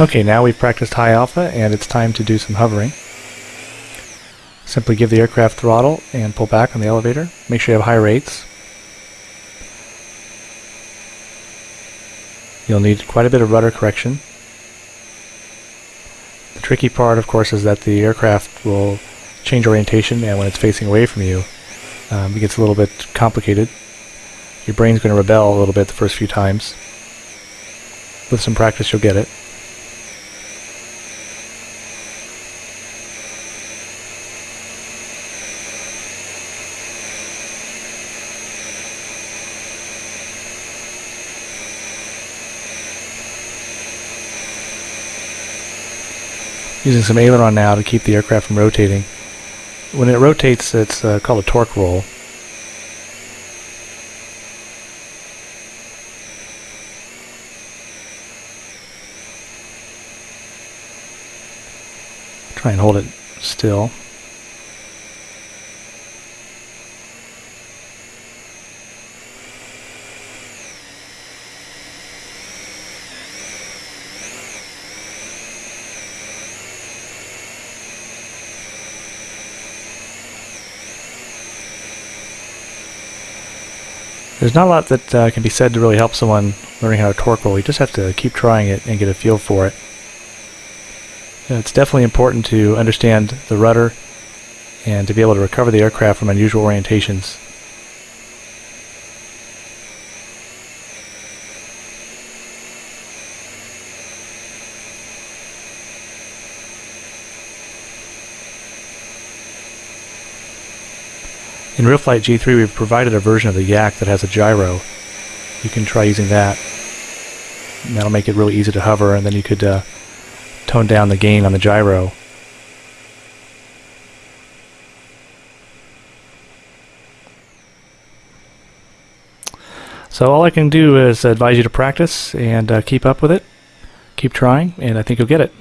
Okay, now we've practiced high alpha and it's time to do some hovering. Simply give the aircraft throttle and pull back on the elevator. Make sure you have high rates. You'll need quite a bit of rudder correction. The tricky part, of course, is that the aircraft will change orientation and when it's facing away from you, um, it gets a little bit complicated. Your brain's going to rebel a little bit the first few times. With some practice, you'll get it. Using some aileron now to keep the aircraft from rotating. When it rotates, it's uh, called a torque roll. Try and hold it still. There's not a lot that uh, can be said to really help someone learning how to torque roll. You just have to keep trying it and get a feel for it. it's definitely important to understand the rudder and to be able to recover the aircraft from unusual orientations. In RealFlight G3 we've provided a version of the Yak that has a gyro. You can try using that. That'll make it really easy to hover and then you could uh, tone down the gain on the gyro. So all I can do is advise you to practice and uh, keep up with it. Keep trying and I think you'll get it.